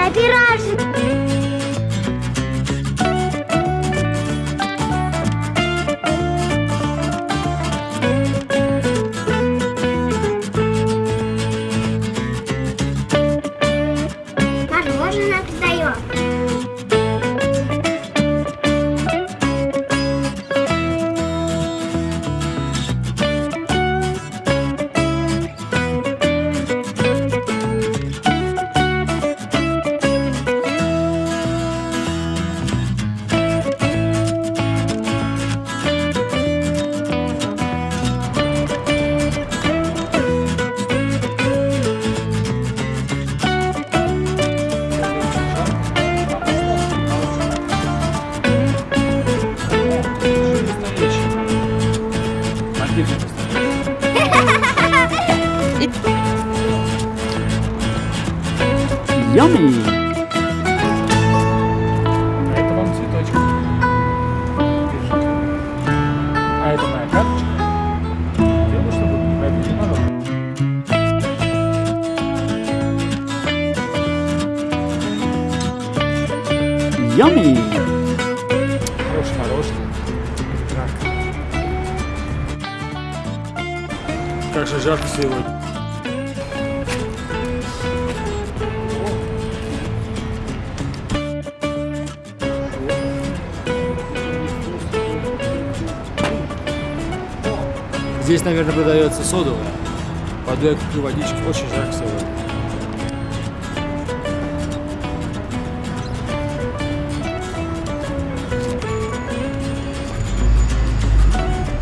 на пирожки. Yummy! А это вам цветочек. Держите. А это моя карточка. Делаю, чтобы не пробили народ. Yummy! Хороший мороженое. Как же жарко сегодня. Здесь, наверное, продается содовая. Пойду я водички. Очень жарко сегодня.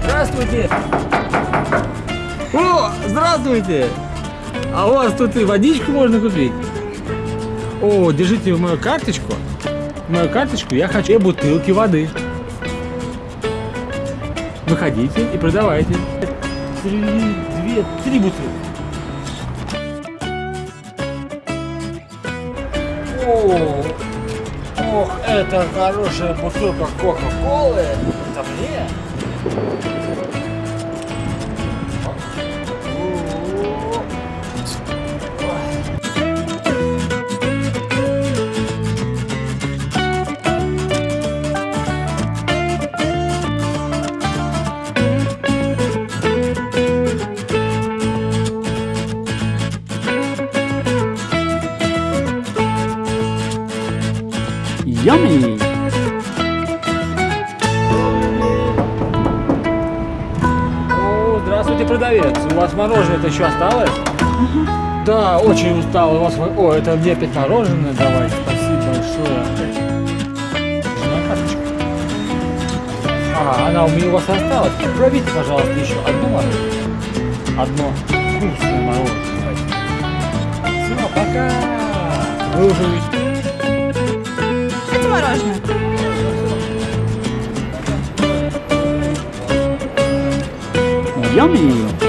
Здравствуйте! О, здравствуйте! А у вас тут и водичку можно купить? О, держите мою карточку. Мою карточку я хочу две бутылки воды. Выходите и продавайте. Три, две, три бутылки. О, ох, это хорошая бутылка Кока-Колы. Это мне? Yummy! О, здравствуйте, продавец. У вас мороженое-то еще осталось? Да, очень устал. У вас... О, это мне опять мороженое давай. Спасибо большое. Жена карточка. А, она у меня у вас осталась. Пробите, пожалуйста, еще одну мороженое. Одно вкусное мороженое. Все, пока. Вы уже Хотите мороженое? Yummy!